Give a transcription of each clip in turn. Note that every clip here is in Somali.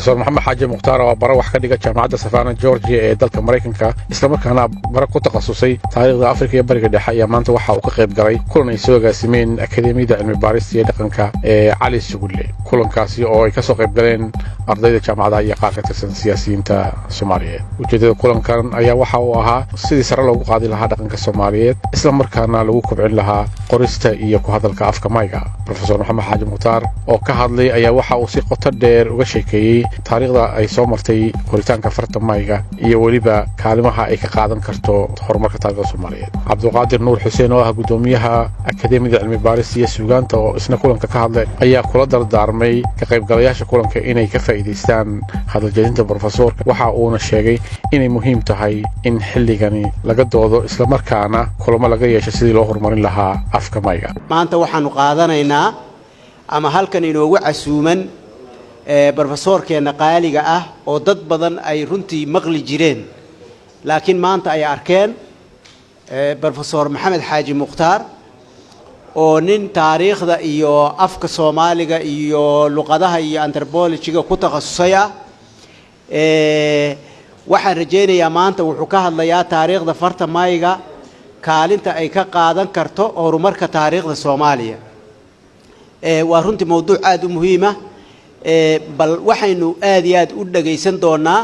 rofeor maxamed xaaji mukhtaar oo bara wax ka dhiga jaamacadda savana georgia ee dalka maraykanka islamarkaana bara ku takhasusay taariikhda afrika iyo bariga dhexe ayaa maanta waxa uu ka qayb galay kulan ay soo agaasimeen akademiyada cilmi baarista iyo dhaqanka ee cali sugulle kulankaasi oo ay ka soo qayb galeen ardayda jaamacadaha iyo qaar ka tirsan siyaasiyiinta soomaaliyeed. Ujeeddada kulankan ayaa waxa uu ahaa sidii sare loogu qaadi lahaa dhaqanka soomaaliyeed islamarkaana lagu kobcin lahaa qorista iyo ku hadalka afka mayga rofeor maxamed xaaji mukhtaar oo ka hadlay ayaa waxa uu si qoto dheer uga sheekeeyey taariikhda ay soo martay koritaanka farta mayga iyo weliba kaalimaha ay ka qaadan karto horumarka taarikhda soomaaliyeed. Cabduqaadir nuur xuseen oo ah guddoomiyaha akademiyada cilmi baarista iyo suugaanta oo isna kulanka ka hadlay ayaa kula dardaarmay ka qaybgalayaasha kulanka inay ka faa'iidaystaan hadaljeedinta brofesoorka waxa uuna sheegay inay muhiim tahay in xilligani laga doodo islamarkaana kulamo laga yeesho sidii loo horumarin lahaa afka mayga maanta waxaanu qaadanaynaa ama halkan inoogu casuuman brofesoorkeenna qaaliga ah oo dad badan ay runtii maqli jireen. Laakiin maanta ay arkeen brofesor maxamed xaaji mukhtaar oo nin taariikhda iyo afka soomaaliga iyo luqadaha iyo antropologiga ku takhasusay ah waxaan rajaynayaa maanta wuxuu ka hadlayaa taariikhda farta mayga kaalinta ay ka qaadan karto horumarka taariikhda soomaaliya. Waa runtii mawduuc aada u muhiima bal waxaynu aada iyo aad u dhagaysan doonaa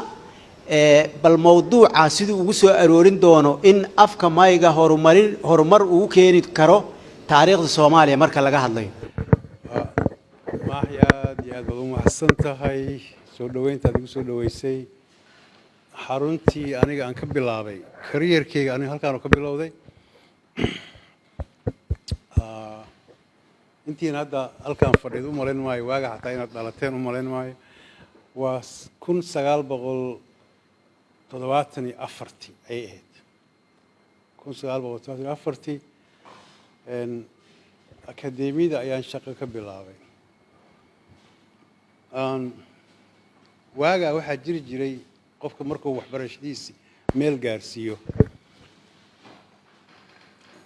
bal mawduuca siduu ugu soo aroorin doono in afka mayga horumarin horumar uu keeni karo taariikhda soomaaliya marka laga hadlayo. Maaxi aad iyo aad baad u mahadsan tahay soo dhoweyntaad igu soo dhoweysay xaruntii aniga aan ka bilaabay kariyerkeyga aniga halkaanu ka bilowday intiina hadda halkaan fadhiid u malayn maayo waaga xataa inaad dhalateen u malayn maayo. Waa kun sagaal boqol toddobaatan iyo afartii ayay ahayd. Kun sagaal boqol toddobaatan iyo afartii akademiyada ayaan shaqo ka bilaabay. Waagaa waxaa jiri jiray qofka markuu waxbarashadiisi meel gaarsiiyo.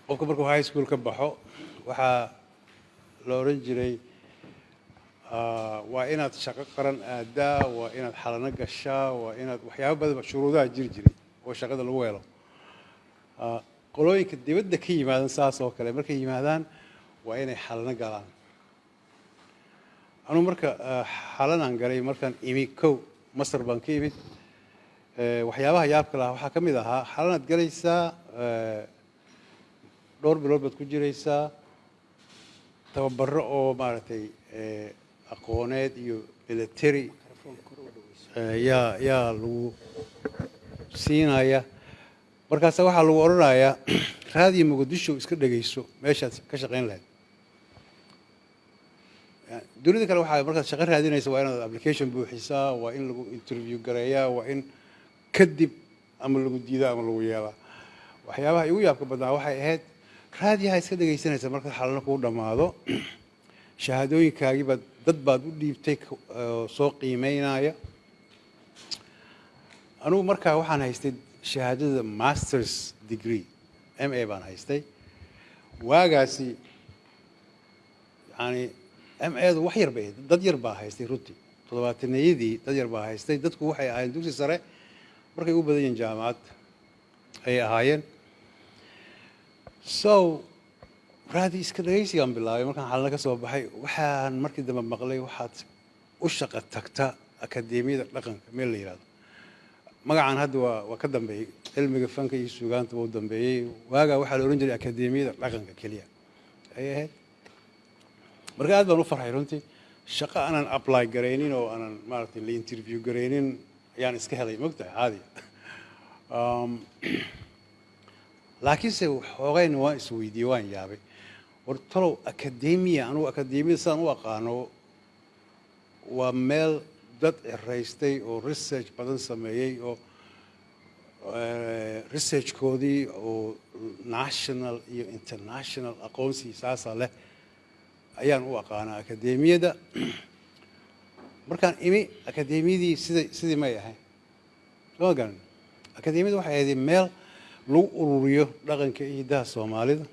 Qofka markuu high school ka baxo waxaa la odhan jiray waa inaad shaqo qaran aadaa waa inaad xalano gashaa waa inaad waxyaaba badanba shuruudaha jiri jiray oo shaqada lagu helo qolooyinka dibadda ka yimaadan saas oo kale markay yimaadaan waa inay xalano galaan. Anugu marka xalanaan galay markaan imi kow masar baan ka imid waxyaabaha yaabka lahaa waxaa ka mid ahaa xalanaad galaysaa dhowr bilood baad ku jiraysaa tababaro oo maaragtay aqooneed iyo military yaa yaa lagu siinaya. Markaasa waxaa lagu odhanayaa raadiyo muqdisho iska dhegayso meeshaad ka shaqayn lahayd. Dunida kale waxaa markaad shaqo raadinaysa waa inaad application buuxisaa waa in lagu interview gareeyaa waa in kadib ama lagu diidaa ama lagu yeelaa. Waxyaabaha igu yaabka badnaa waxay ahayd raadiyaha iska dhegaysanaysa markaad xalano kuu dhammaado shahaadooyinkaagii baad dad baad u dhiibtay soo qiimeynaya. Anugu markaa waxaan haystay shahaadada masters degree m a baan haystay. Waagaasi yani m edu wax yar bay dad yar baa haystay runtii. Toddobaataneyadii dad yar baa haystay dadku waxay ahaayeen dugsi sare markay u badan yihiin jaamacad ayay ahaayeen so raadi iska dhagaysigaan bilaabay markaan xalana ka soo baxay waxaan markii dambe maqlay waxaad u shaqo tagta akademiyada dhaqanka meel la yihahdo magacan hadda waa waa ka dambeeyey. Cilmiga fanka iyo suugaanta waa u dambeeyey. Waagaa waxaa la odhan jiray akademiyada dhaqanka keliya ayay ahayd. Marka aad baan u farxay runtii. Shaqo aanan apply garaynin oo aanan maaragtay la interview garaynin ayaan iska helay mogtahay caadi laakiinse xoogayna waan isweydiiyey waan yaabay. War talow akademiya anugu akademiyada sidaan u aqaano waa meel dad ciraystay oo research badan sameeyey oo researchkoodii oo national iyo international aqoonsi saasa leh ayaan u aqaanaa akademiyada markaan imi akademiyadii sida sidii may ahayn. Soo garan akademiyada waxay ahayd meel lagu ururiyo dhaqanka iyo soomaalida.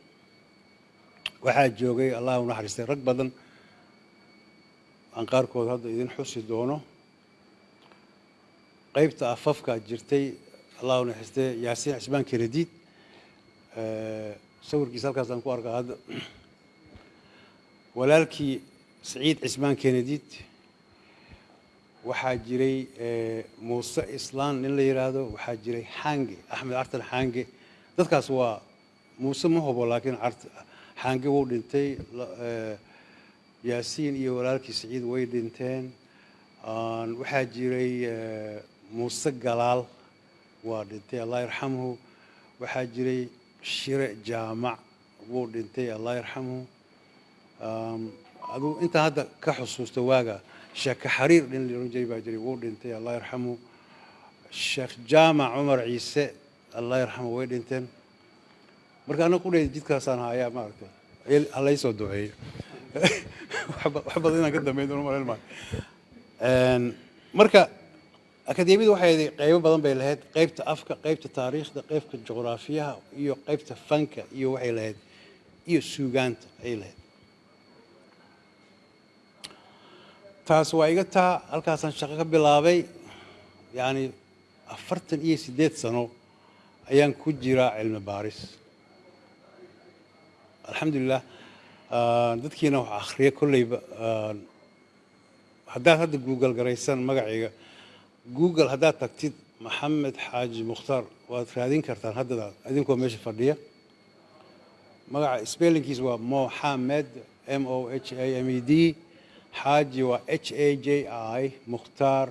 Waxaa joogay allah u naxariistay rag badan. Aan qaarkood hadda idin xusi doono. Qaybta afafka jirtay allahu naxistee yaasiin cismaan kenediid sawirkiisa halkaasaan ku arkaa hadda. Walaalkii saciid cismaan kenediid waxaa jiray muuse islaan nin la yidhaahdo waxaa jiray xaange axmed cartan xaange dadkaas waa muuse ma hubo laakiin xaange wuu dhintay yaasiin iyo walaalkii saciid way dhinteen. Waxaa jiray muuse galaal waa dhintay allah yarxamhu. Waxaa jiray shire jaamac wuu dhintay allah yarxamhu. Aduu intaan hadda ka xusuusta waaga sheeke xariir nin laohan jiray baa jiray wuu dhintay allah yarxamhu sheekh jaamac cumar ciise allah yarxamhu way dhinteen. Marka anaga qudhayda jidkaasaan hayaa maaragtay halaysoo duceeyo. Wax badan inaan ka dambeyn doono malayn maayo marka akademiyadu waxay ahayd qaybo badan bay lahayd. Qaybta afka qaybta taariikhda qaybta juqraafiyaha iyo qaybta fanka iyo waxay lahayd iyo suugaanta ayay lahayd taas waa iga taa halkaasaan shaqo ka bilaabay yacni afartan iyo siddeed sano ayaan ku jiraa cilmi baaris. Alxamdulilah dadkiina wax akhriya kolleyba haddaad hadda google garaysan magacayga google haddaad tagtid maxamed xaaji mukhtaar waad raadin kartaan haddada idinkoo meesha fadhiya. Magaca spellingkiis waa moxamed m o h a m e d xaaji waa h a j i mukhtaar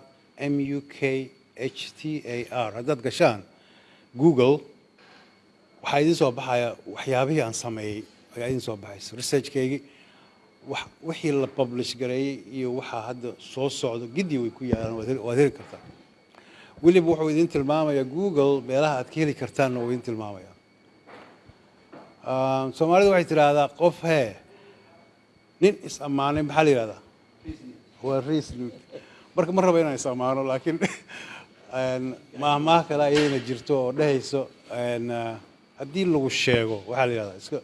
m u k h t a r. Haddaad gashaan google waxaa idin soo baxaya waxyaabihii aan sameeyey ayaa idin soo baxaysa. Researchkaygii wixii la publish gareeyey iyo waxaa hadda soo socdo giddi way ku yaalaan waad heli kartaa. Weliba wuxuu idin tilmaamayaa google meelaha aad ka heli kartaanna wuu idin tilmaamaya. Soomaalidu waxay tidhaahdaa qof hee nin is ammaanay maxaa la yidhahdaa waa riisluud marka ma raba inaan is ammaano laakiin maahmaah kale ayayna jirto oo dhehayso haddii lagu sheego waxaa la yidhahdaa iska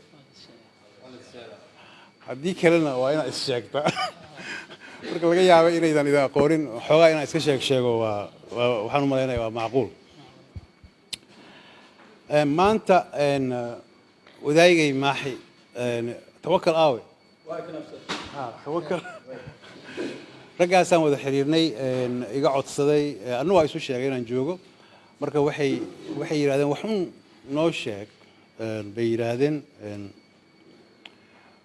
haddii kalena waa inaad is sheegtaa marka laga yaaba inaydan idin aqoonin xoogaa inaan iska sheeg sheego waa waxaan u malaynaya waa macquul. Maanta wadaagay maaxi tawakal aawe. Tawakal raggaasaan wada xiriirnay iga codsaday. Annu waa isu sheegay inaan joogo. Marka waxay waxay yidhahdeen waxun noo sheeg. Bay yidhaahdeen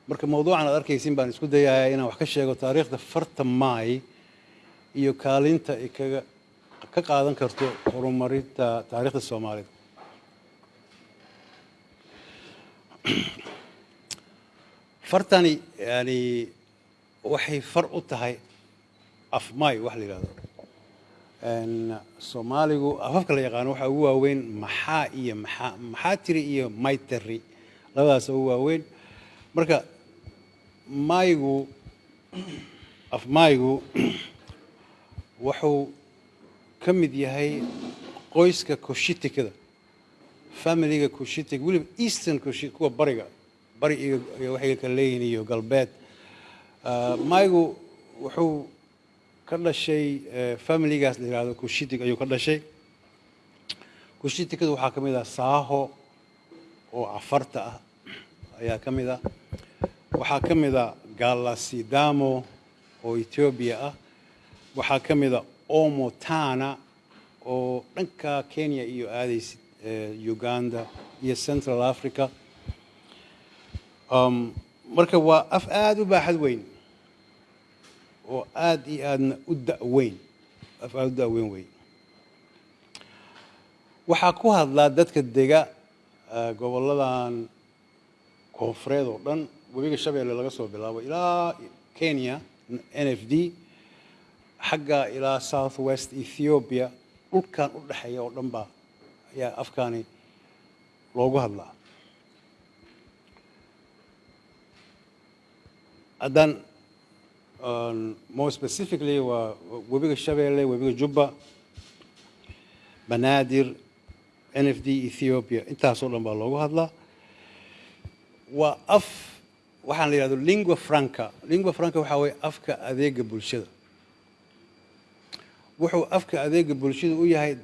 marka mawduucan aad arkaysin baan isku dayayaa inaan wax ka sheego taariikhda farta maay iyo kaalinta ay kaga ka qaadan karto horumarinta taariikhda soomaalida fartani yani waxay far u tahay afmaay wax la yidhahdo soomaaligu afafka la yaqaano waxaa ugu waaweyn maxaa iyo maxaa maxaa tiri iyo maytari labadaas ugu waaweyn. Marka maygu afmaygu wuxuu ka mid yahay qoyska koshitikada familiga koshitik weliba eastern koshi kuwa bariga bari iyo waxay kala leeyihiin iyo galbeed. Maygu wuxuu ka dhashay familigaas la yidhahdo koshitik ayuu ka dhashay. Koshitikada waxaa ka mid ah saaho oo cafarta ah ayaa ka mid ah. Waxaa ka mid a galasidamo oo etoobiya ah. Waxaa ka mid a omotana oo dhanka kenya iyo aadaysid uganda iyo central africa. Marka waa af aada u baaxad weyn oo aada iyo aadna u daweyn af aada u daweyn wey waxaa ku hadlaa dadka dega gobolladan koonfureed oo dhan. Webiga shabeelle laga soo bilaabo ilaa kenya n f d xagga ilaa south west ethiopia. Dhulkan u dhexeeya oo dhan baa ayaa afkaani loogu hadlaa. Haddaan more specifically waa webiga shabeelle webiga jubba banaadir n f d ethiopia. Intaasoo dhan baa loogu hadlaa. Waa af waxaan la yidhahdo lingua franca. Lingua franca waxaa weeye afka adeega bulshada. Wuxuu afka adeega bulshada u yahay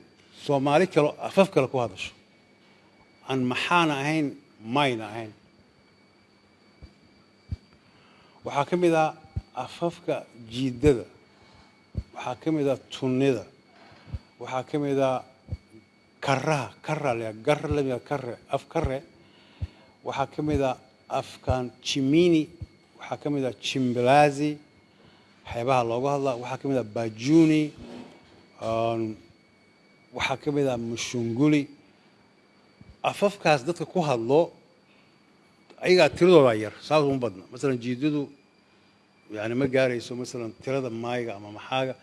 soomaali kale afaf kale ku hadasho. Aan maxaana ahayn mayna ahayn. Waxaa ka mid ah afafka jiidada waxaa ka mid ah tunnida waxaa ka mid ah karaha kara kare af kare waxaa ka mid ah afkan jimini waxaa ka mid ah jimbalaazi waxyaabaha looga hadlaa waxaa ka mid ah bajuni waxaa ka mid ah mushunguli. Afafkaas dadka ku hadlo ayagaa tiradoodaa yar saas uma badna. Masalan jiidadu yani ma gaarayso masalan tirada maayiga ama maxaaga.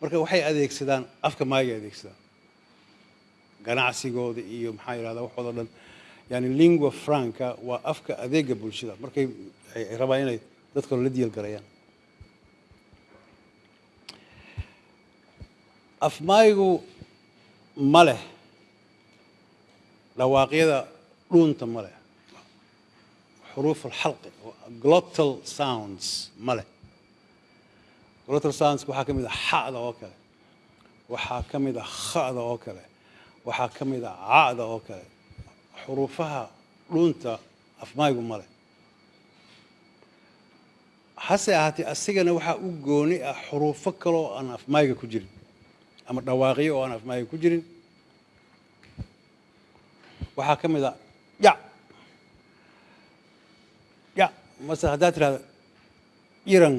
Marka waxay adeegsadaan afka maayiga adeegsadaan ganacsigooda iyo maxaa yidhahdaa waxoodo dhan. Yani lingua franca waa afka adeega bulshada. Markay ay rabaan inay dadka la diilgalayaan afmaayigu ma leh dhawaaqyada dhuunta ma leh xuruuf alxalqi glottal sounds ma leh glottal sounds waxaa ka mid ah xa'da oo kale waxaa ka mid ah kha'da oo kale waxaa ka mid ah ca'da oo kale xuruufaha dhuunta afmaayigu ma leh hase ahaatee asigana waxaa u gooni ah xuruufo kaloo aan afmaayiga ku jirin ama dhawaaqyo oo aan afmaayiga ku jirin waxaa ka mid ah ya ya mase haddaad tirahda iran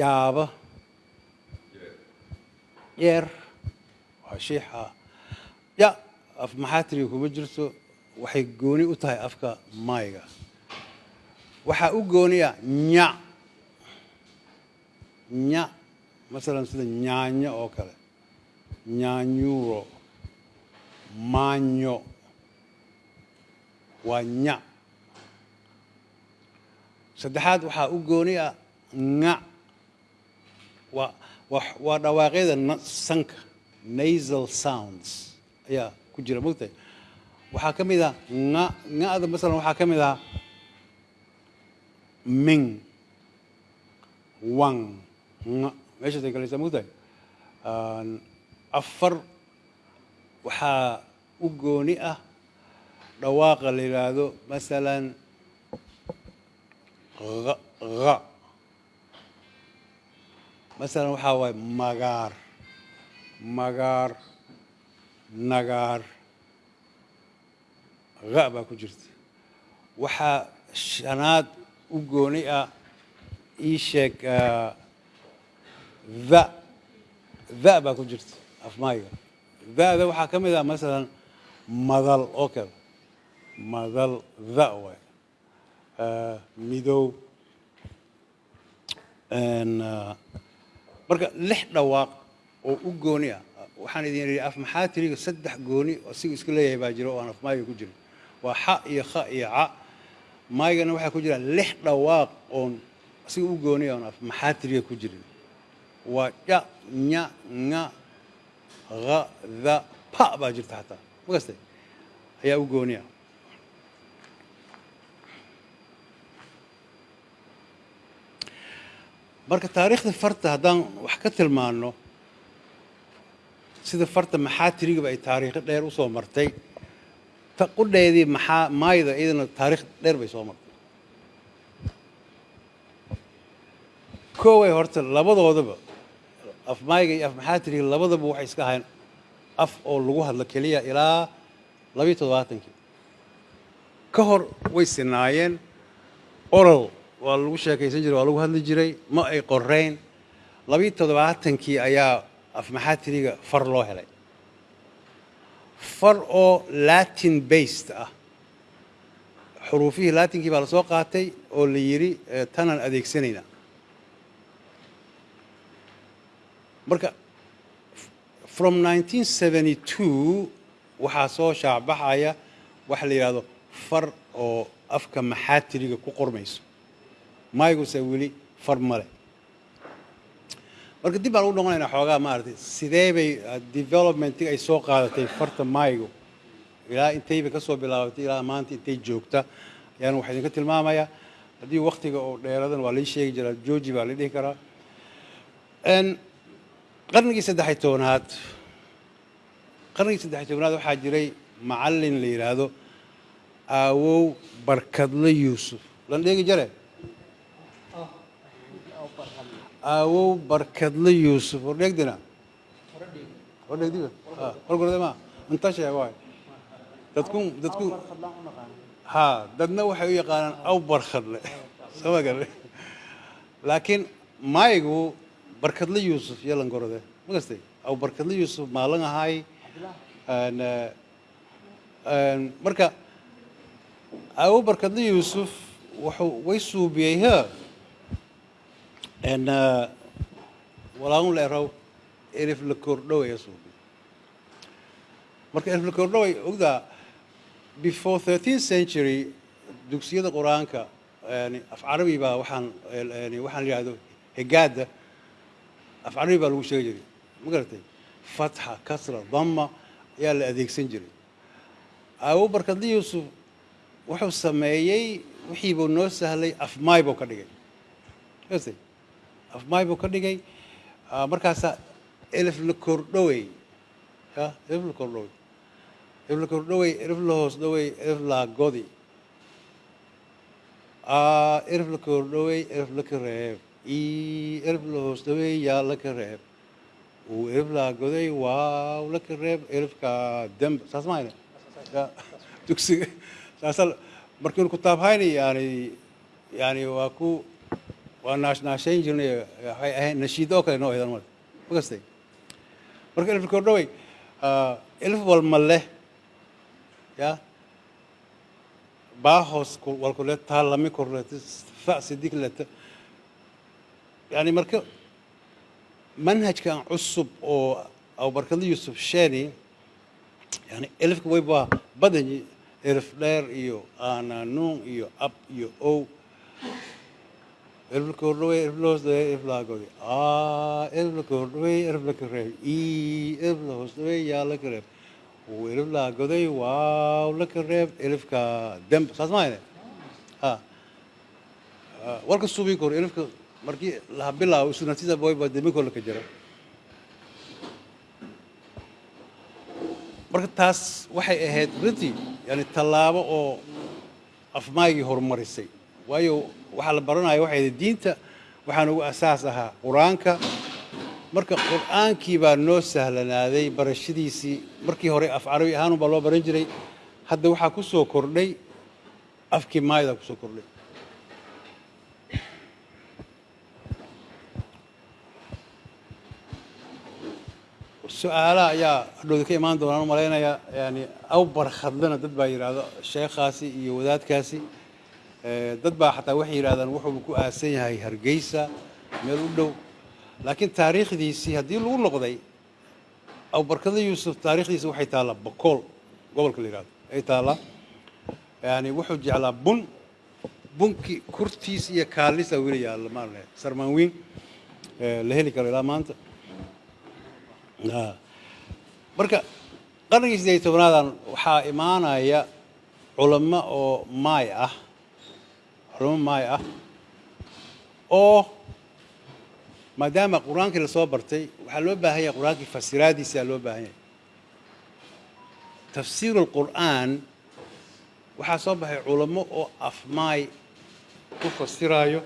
yaaba yeer waa shiixa ya af maxaatiriga kuma jirto waxay gooni u tahay afka maayiga waxaa u gooniya nya nya masalan sida nyaanyo oo kale nyaanyuuro maanyo waa nya saddexaad waxaa u gooni ah nga waa waa waa dhawaaqyada sanka nasal sounds ayaa ku jira. Mogtahay waxaa ka mid ah nga nga'da masalan waxaa ka mid ah ming wang nga meeshaasay galaysaa mogtahay afar waxaa u gooni ah dhawaaqa la yidhaahdo masalan ha masalan waxaa waaye magaar. Magaar nagaar ha baa ku jirta. Waxaa shanaad u gooni ah ii sheeg tha tha baa ku jirta afmaayiga da-da waxaa ka mid ah masalan madal oo kale. Madal tha waay midow marka lix dhawaaq oo u gooni ah waxaan idin yidhi af maxaa tiriga saddex gooni oo sigu iska leeyahay baa jira oo aan af maayiga ku jirin? Waa xa iyo kha iyo ca. Maayigana waxaa ku jira lix dhawaaq oon siga u gooni ah oon af maxaa tiriga ku jirin? Waa ya nya nga ha tha pa baa jirta xataa ma ayaa u gooni ah marka taariikhda farta haddaan wax ka tilmaano sida farta maxaa tirigaba ay taariikho dheer u soo martay ta qudheedii maxaa maayda iyadana taariikh dheer bay soo martay. Kooway horta labadoodaba af maayga iyo af maxaa tiriga labadaba waxay iska ahayn af oo lagu hadlo keliya ilaa labiyo toddobaatankii. Ka hor way sinaayeen oral waa lagu sheekaysan jiray waa lagu hadli jiray. Ma ay qoreyn labiyo toddobaatankii ayaa af maxaa tiriga far loo helay. Far oo latin based ah. Xuruufihii latinkii baa la soo qaatay oo la yidhi tanaan adeegsanayna. Marka from 1972 waxaa soo shaacbaxaya waxa la yidhahdo far oo afka maxaatiriga ku qormayso mayguse weli far male marka dib baan ugu noqonaynaa xoogaa maaragtay sidee bay developmentii ay soo qaadatay farta maygu ilaa intayba ka soo bilaabatay ilaa maanta intay joogta. Ayaan waxaa idinka tilmaamayaa haddii waktiga oo dheeradan waa lii sheegi jiraa georgi baa la dhihi karaa. Qarnigii saddex tobnaad qarnigii saddex tobnaad waxaa jiray macallin la yidhaahdo aawow barkadle yuusuf. Lan dheegi jare aawow barkadle yuusuf. War dheegdina war dheegdiga war gorde ma inta sheeg waay. Dadku dadku ha dadna waxay u yaqaanaan aw barkadle. Soo ma laakiin maygu barkadle yuusuf ma gastay? Aw barkadle yuusuf maalin ahay? Marka awo barkadle yuusuf wuxuu way suubiyey he en walaagun leeraw erif la kordhowaya suubiyey marka erif la kordhoway ogdaa before 13th century dugsiyada qur'aanka af carabi baa waxaan waxaan la yidhahdo higaada af carabi baa lagu sheegi jiray. Ma garatay? Fatxa kasra dama ayaa la adeegsan jiray. Barkadle yuusuf wuxuu sameeyey wixii buu noo sahlay afmaay buu ka dhigay afmaay buu ka dhigay. Ah, markaasaa elif la kordhowey ya elif la kordhowey elif la kordhowey elif la hoos dhowey elif la godi. Ah, elif la kordhowey elif la ka reeb. Elif la hoos dhowey yaa la ka reeb. Elif la goday waaw la ka elifka demb. Saas maayne ya dugsiga. Saasa markiinu kutaabhayni yani yani waa ku waa naash naashayn jirnay waxay ahayd nashiido oo kale noo eedan marka ma gastay marka elif la kordhowey ah, elif walma leh ya baahos walkule taalami korlete fa sidiklete yani marka manhajkan cusub oo abubarkadle yuusuf sheeni yani elifka way baa badanyi elif dheer iyo aanaanuun iyo ab iyo ow elif la kordhawey elif la hoos dhawey elif la godi a elif la kordhawey elif la kareeb i elif la hoos dhawey yaa la kareeb uu elif la goday waaw la kareeb elifka. Demb saas maayne ha Ah, warka suubii kor elifka markii laha bilaaw isu naftiisa boy baa dembi kor laka jira marka taas waxay ahayd runtii yani tallaabo oo afmaagii horumarisay waayo waxaa la baranaya waxay diinta waxaan ugu asaas ahaa qur'aanka. Marka qur'aankii baa noo sahlanaaday barashadiisii markii hore af carabi ahaan baa loo baran jiray. Hadda waxaa ku soo kordhay afkii maaydaa ku soo kordhay. Su'aalaha ayaa hadhowda ka imaan doonaan u yani aw barkhadlena dad baa yidhaahdo sheekhaasi iyo wadaadkaasi dad baa xataa waxay yidhahdaan wuxuu ku aasan yahay hargeysa meel u dhow. Laakiin taariikhdiisii haddii lagu noqday aw barkadle yuusuf taariikhdiisi waxay taallaa bokool gobolka la yidhahdo ay taallaa. Yani wuxuu jeclaa bun bunkii kurtiis iyo kaalisa weli yaalla maarne sarmaan eh, la heli karo ilaa maanta. Marka qarnigii sideed iyo tobnaadan waxaa imaanaya culamo oo maay ah culamo maay ah oo maadaama qur'aankii la soo bartay waxaa loo baahan yahay qur'aankii fasiraadiisa loo baahan yahay. Tafsiiru lqur'aan waxaa soo baxay culamo oo afmaay ku fasiraayo.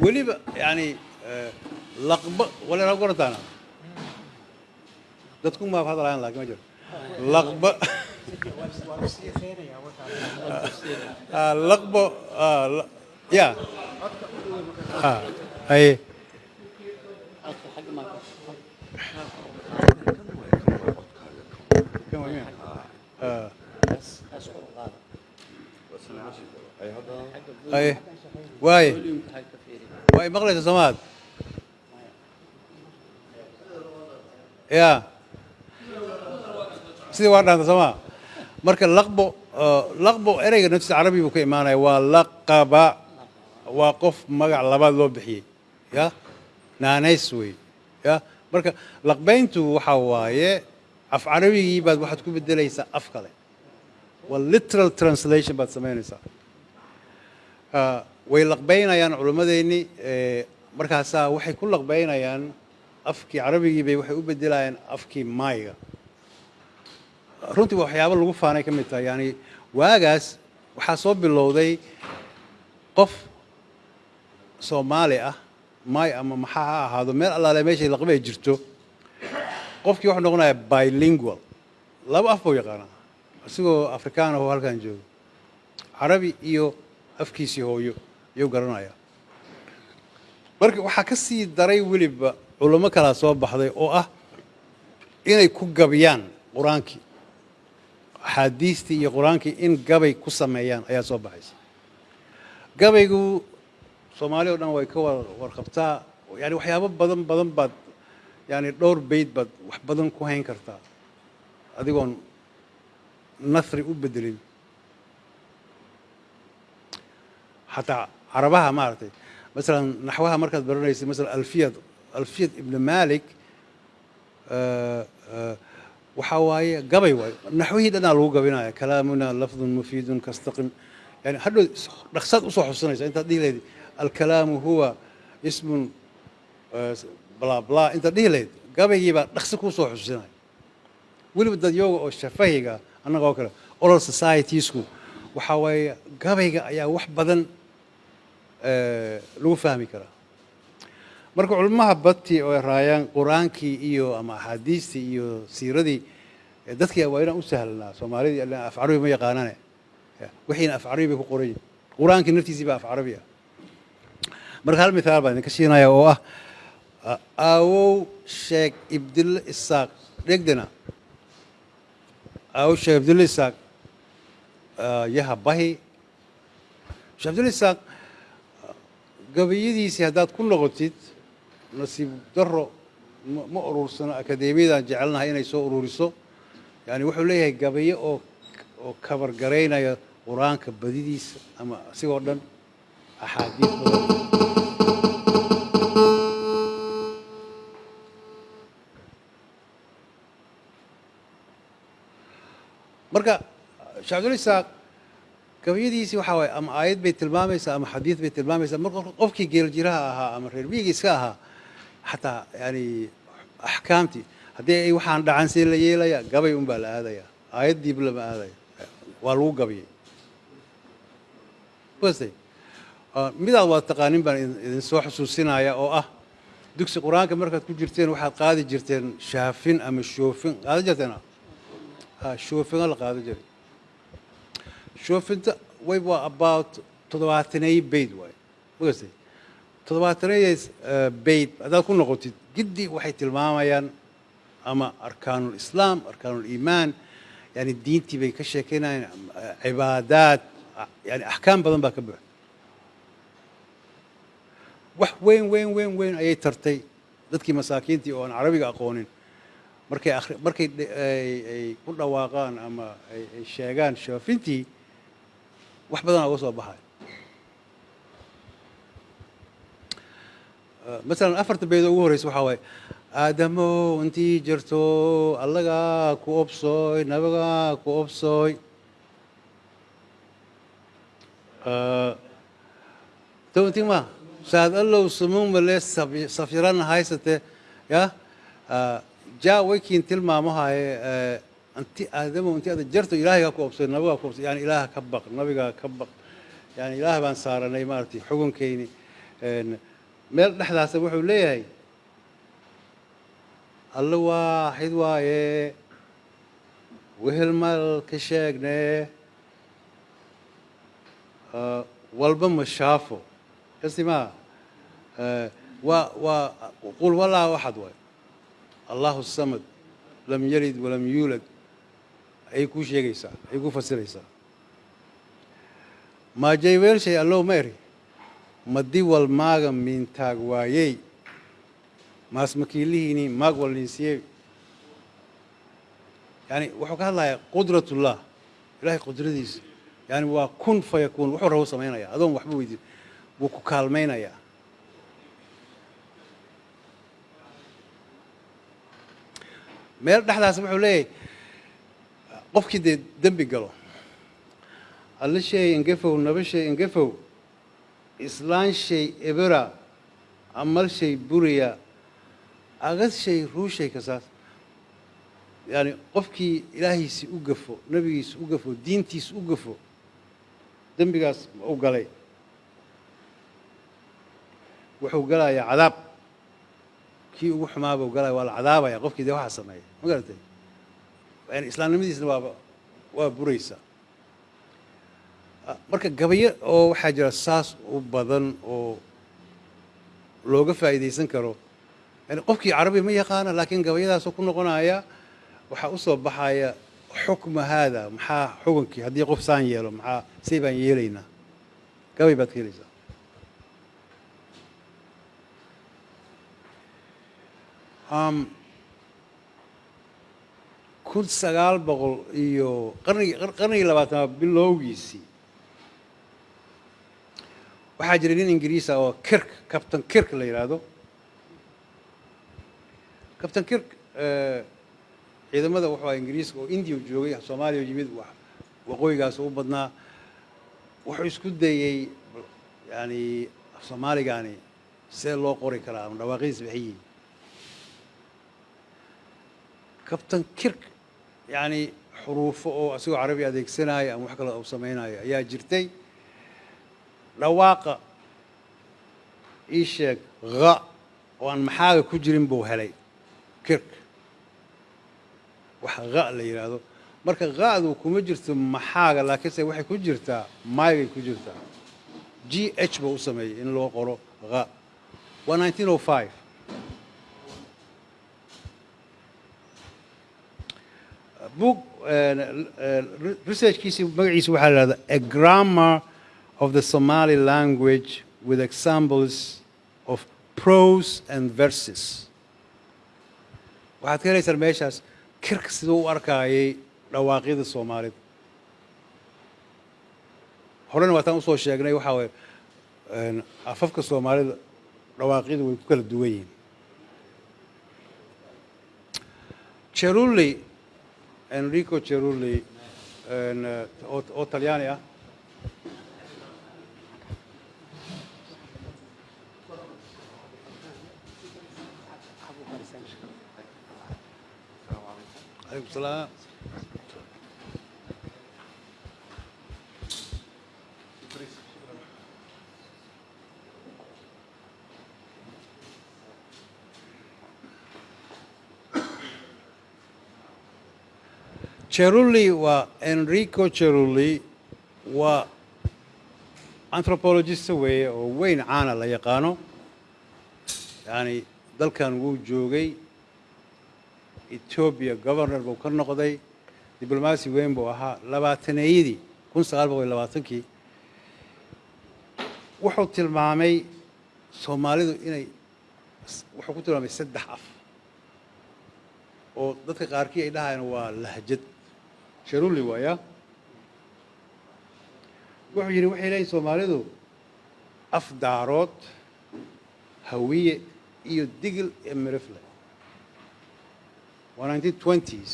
Weliba yani eh, laqba wala dadku maab hadalayan laakiin ma jiro. Laqba laqbo la- ya haye waa waaye waa maqlaysa soomaad ya sidii waa dhaanta soomaa marka laqbo laqbo ereyga naftiisa carabi buu ka imaanaya waa laqaba. Waa qof magac labaad loo bixiyey ya? Naanays wey ya? Marka laqbayntu waxa waaye af carabigii baad waxaad ku bedelaysaa af kale waa literal translation baad samaynaysaa. Ah, way laqbaynayaan culimmadeennii eh, markaasaa waxay ku laqbaynayaan afkii carabigii bay waxay u bedelayaan afkii maayga runtii waa waxyaabo lagu faanay ka mid tahay. Yani waagaas waxaa soo bilowday qof soomaali ah maay ama maxaa ha ahaado meel allaale meeshay laqba ay jirto. Qofkii wuxuu noqonayaa bilingual. Laba af buu yaqaanaa. Isagoo afrikaan ahoo halkan joogo. Carabi iyo afkiisii hooyo ayuu garanayaa. Marka waxaa ka sii daray weliba culamo kalaa soo baxday oo ah inay ku gabiyaan qur'aankii axaadiistii iyo qur'aankii in gabay ku sameeyaan ayaa soo baxaysa. Gabaygu soomaali o dhan way ka war warqabtaa yani waxyaabo badan badan baad yani dhowr bayd baad wax badan ku hayn kartaa. Adigoon nasri u bedelin xataa carabaha maaragtay. Masalan naxwaha markaad baranaysa masalan alfiyad alfiyad ibn malik waxaa waaye gabay waayo naxwihii dhanaa lagu gabinaya kalaamuna lafdun mufiidun kastaqim yani hadhow dhaqsaad u soo xusinaysa intaad dhihi lahayd alkalaamu huwa ismun bla bla intaad dhihi lahayd gabaygii baa dhaqsi kuu soo xusinaya weliba dad yooga oo shafahiga annaga oo kale oral societiesku waxaa waaye gabayga ayaa wax badan lagu fahmi karaa marka culamaha bati oo raayaan qur'aankii iyo ama axaadiistii iyo siiradii dadkii waa inaan u sahlanaa soomaalidii af carabi ma yaqaanane wixiina af carabi bay ku qoran yihiin qur'aankii naftiisii baa af carabi ah. Marka hal mithaal baan idinka siinaya oo ah aawow sheekh ibdille isaaq dhegdena aawow sheekh ibdille isaaq yaha bahi. Sheekh ibdille isaaq gabayadiisii haddaad ku noqotid nasiib daro ma urursano akadeemiyadan jecelnahay inay soo ururiso. Yani wuxuu leeyahay gabayo oo oo kabar qur'aanka badidiisa ama asigoo dhan axaadiis marka shacbdul isaaq gabayadiisii waxaa waaye ama aayad bay tilmaamaysaa ama xadiid bay tilmaamaysaa. Marka qofkii geeljiraha ahaa ama reer miyiga iska ahaa xataa yani axkaamtii haddii ay waxaan dhacan see la yeelaya gabay un baa la aadaya. Aayaddiiba lama aadaya waa lagu gabayay wastay midaad waad taqaanin baan idin soo xusuusinaya oo ah dugsi qur'aanka markaad ku jirteen waxaad qaadi jirteen shaafin ama shoofin. Qaada jirteen shoofinga la qaada jiray. Shoofinta way waa about toddobaatanay bayd waay magastay toddobaatanaydays bayd haddaad ku noqotid giddi waxay tilmaamayaan ama arkaanul islaam arkaanul iimaan yani diintii bay ka sheekeynayaan cibaadaad yani axkaam badan baa ka buuxa. Wax weyn weyn weyn weyn ayay tartay dadkii masaakiintii oo aan carabiga aqoonin. Markay markay ay ku dhawaaqaan ama ay sheegaan shoofintii wax badanaa uga soo baxay masalan afarta beed oo ugu horreysa waxaa waaye aadamow intii jirto allagaa ku obsooy nabagaa ku obsooy townti ma saad allow sumumale safyaran haysate ya? Jaa waykiin tilmaamahaye anti aadamow intii ada jarto ilaahagaa ku obsooy nabagaa ku obsooy yani ilaaha ka baq nabigaa ka baq yani ilaah baan saaranay maaragtay xugunkeyni meel dhexdaasa wuxuu leeyahay alle waaxid waaye wehel mal ka sheegne walba ma shaafo. Kasimaa waa waa qul walaa axad waay allahu samad lam yalid walam yuulad. Ayay kuu sheegaysaa ayay kuu fasiraysaa. Maajay weelshay allow ma eri madi wal maaga miintaag waayey. Maas makiilihiini maag wal niinsiye yani wuxuu ka hadlayaa qudratullah ilahay qudradiisa. Yani waa kun fa yakuun wuxuu rabo samaynaya adoon waxba weydiin. Wuu ku kaalmaynayaa meel dhexdaas wuxuu leeyahay qofkii dee dembi galo. Alla shay engefow naba shay engefow islaan shay ebera amal shay buriya agad shay ruushay kasaas yani qofkii ilaahiisi u gafo nebigiisa u gafo diintiisa u gafo dembigaas u galay. Wuxuu galayaa cadaab. Kii ugu xumaaba u galaya waa la cadaabaya qofkii dee waxaa sameeya ma garatay? Yani islaamnimadiisna waaba waa buraysa marka gabayo oo waxaa jira saas u badan oo looga faa'iidaysan karo yani qofkii carabi ma yaqaana laakiin gabayadaasoo ku noqonaya waxaa u soo baxaya xukma haada maxaa xukunkii? Haddii qof saan yeelo maxaa say baan yeelaynaa gabay baad ka helaysaa. Kun sagaal boqol iyo qarnigii qarnigii labaatanaad bilowgiisii waxaa jiray nin ingiriisa oo kirk captain kirk la yidhaahdo captain kirk ciidamada wuxuu aha ingiriiska oo indiya joogay soomaaliya yimid waqooyigaas u badnaa. Wuxuu isku dayey yani soomaaligaani see loo qori karaa ama dhawaaqidiisa maxay yihiin captain kirk yani xuruufo oo asigoo carabi adeegsanaayo ama wax kale u samaynayo ayaa jirtay dhawaaqa ii sheeg ha oo aan maxaaga ku jirin buu helay kirk. Wax ha la yidhaahdo marka ha'du kuma jirto maxaaga laakiinse waxay ku jirtaa maygay ku jirtaa. G h buu u sameeyey in loo qoro ha waa nineteen o five. Book researchkiisi magaciisa waxaa la ihahdaa a grammar of the Somali language with examples of prose and verses. Waxaad ka helaysaan meeshaas kirk siduu u arkaayay dhawaaqyada soomaalida horena waataan u soo sheegnay waxaa waye afafka soomaalida dhawaaqyadu way ku kala duwan yihiin. Cerulli enrico cerulli oo talyaani ah عليكم السلام Cerulli waa Enrico Cerulli waa anthropologist weeye oo weyn caana la yaqaano yani dalkan wuu joogay etoobiya governor buu ka noqday diblomaasi weyn buu ahaa. Labaataneeyadii kun sagaal boqol labaatankii wuxuu tilmaamay soomaalidu inay wuxuu ku tilmaamay saddex af. Oo dadka qaarkii ay dhahayaan waa lahjad. Sharulli waaya. Wuxuu yidhi waxay leeyihiin soomaalidu af daarood hawiye iyo digil iyo mirifle waa nineteen twenties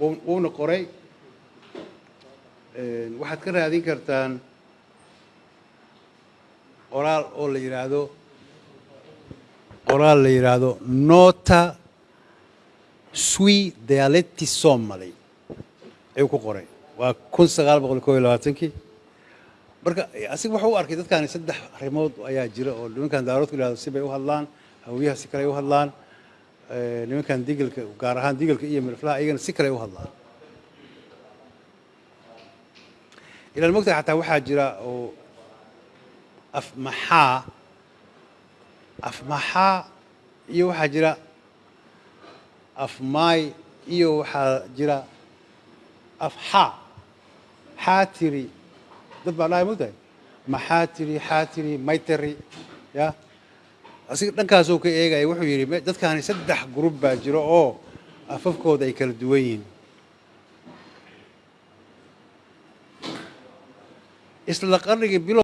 wuuna qoray waxaad ka raadin kartaan qoraal oo la yidhaahdo qoraal la yidhaahdo nota sui dialetti somali ayuu ku qoray. Waa kun sagaal boqol kob iyo labaatankii marka asiga wuxuu u arkay dadkaani saddex arrimood ayaa jira oo nimankan daaroodku yidhahdo si bay u hadlaan hawiyaha si kale ay u hadlaan nimankan digilka gaar ahaan digilka iyo mirflaha iyagana si kale u hadlaan. Ilaan mogtahay xataa waxaa jira oo afmaxaa afmaxaa iyo waxaa jira afmaay iyo waxaa jira afxaa xaatiri dad baa dhahay mogtahay maxaatiri xaatiri maytari ya asiga dhankaasuu ka eegaya wuxuu yidhi dadkaani saddex gurub baa jiro oo afafkooda ay kala duwan yihiin. Isla qarnigii bilow